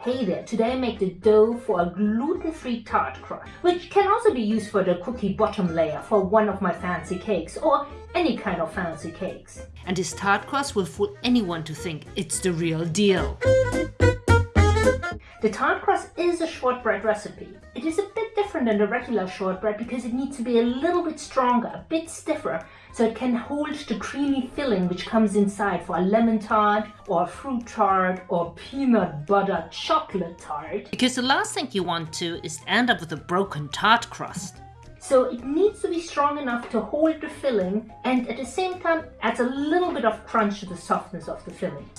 Hey there, today I make the dough for a gluten-free tart crust, which can also be used for the cookie bottom layer for one of my fancy cakes or any kind of fancy cakes. And this tart crust will fool anyone to think it's the real deal. The tart crust is a shortbread recipe. It is a bit different than the regular shortbread because it needs to be a little bit stronger, a bit stiffer, so it can hold the creamy filling which comes inside for a lemon tart or a fruit tart or peanut butter chocolate tart. Because the last thing you want to is end up with a broken tart crust. So it needs to be strong enough to hold the filling and at the same time adds a little bit of crunch to the softness of the filling.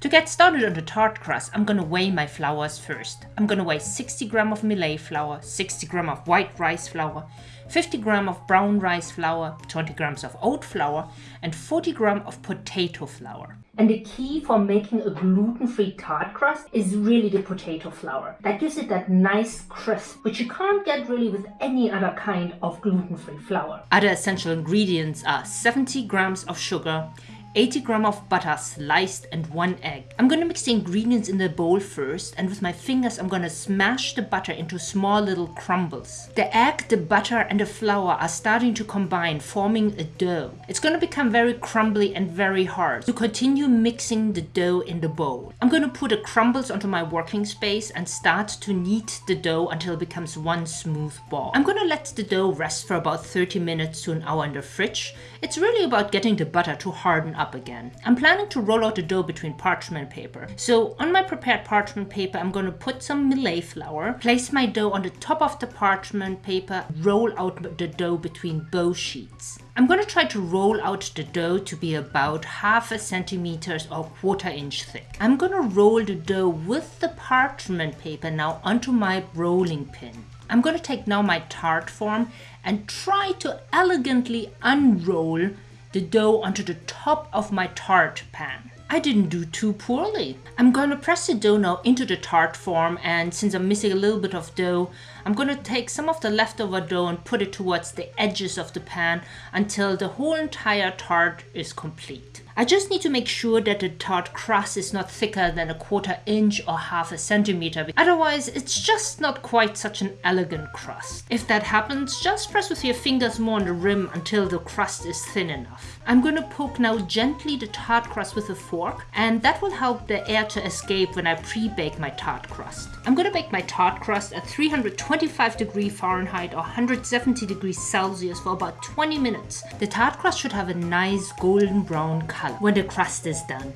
To get started on the tart crust, I'm gonna weigh my flours first. I'm gonna weigh 60 gram of millet flour, 60 gram of white rice flour, 50 gram of brown rice flour, 20 grams of oat flour, and 40 gram of potato flour. And the key for making a gluten-free tart crust is really the potato flour. That gives it that nice crisp, which you can't get really with any other kind of gluten-free flour. Other essential ingredients are 70 grams of sugar, 80 gram of butter sliced and one egg. I'm gonna mix the ingredients in the bowl first and with my fingers I'm gonna smash the butter into small little crumbles. The egg, the butter and the flour are starting to combine forming a dough. It's gonna become very crumbly and very hard. To continue mixing the dough in the bowl. I'm gonna put the crumbles onto my working space and start to knead the dough until it becomes one smooth ball. I'm gonna let the dough rest for about 30 minutes to an hour in the fridge. It's really about getting the butter to harden up up again. I'm planning to roll out the dough between parchment paper. So on my prepared parchment paper, I'm going to put some millet flour, place my dough on the top of the parchment paper, roll out the dough between both sheets. I'm going to try to roll out the dough to be about half a centimeter or quarter inch thick. I'm going to roll the dough with the parchment paper now onto my rolling pin. I'm going to take now my tart form and try to elegantly unroll the dough onto the top of my tart pan. I didn't do too poorly. I'm going to press the dough now into the tart form and since I'm missing a little bit of dough, I'm going to take some of the leftover dough and put it towards the edges of the pan until the whole entire tart is complete. I just need to make sure that the tart crust is not thicker than a quarter inch or half a centimeter. Otherwise, it's just not quite such an elegant crust. If that happens, just press with your fingers more on the rim until the crust is thin enough. I'm going to poke now gently the tart crust with a fork and that will help the air to escape when I pre-bake my tart crust. I'm going to bake my tart crust at 325 degree Fahrenheit or 170 degrees Celsius for about 20 minutes. The tart crust should have a nice golden brown color color when the crust is done.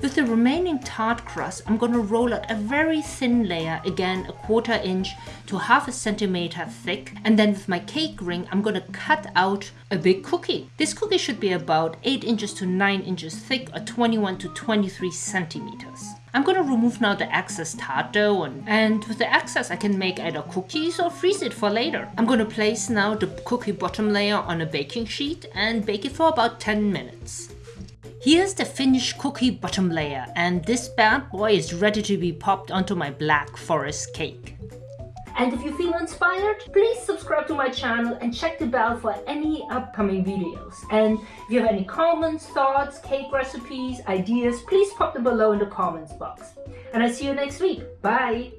With the remaining tart crust, I'm going to roll out a very thin layer, again a quarter inch to half a centimeter thick. And then with my cake ring, I'm going to cut out a big cookie. This cookie should be about 8 inches to 9 inches thick or 21 to 23 centimeters. I'm to remove now the excess tart dough and, and with the excess I can make either cookies or freeze it for later. I'm to place now the cookie bottom layer on a baking sheet and bake it for about 10 minutes. Here's the finished cookie bottom layer and this bad boy is ready to be popped onto my black forest cake. And if you feel inspired, please subscribe to my channel and check the bell for any upcoming videos. And if you have any comments, thoughts, cake recipes, ideas, please pop them below in the comments box. And I see you next week. Bye!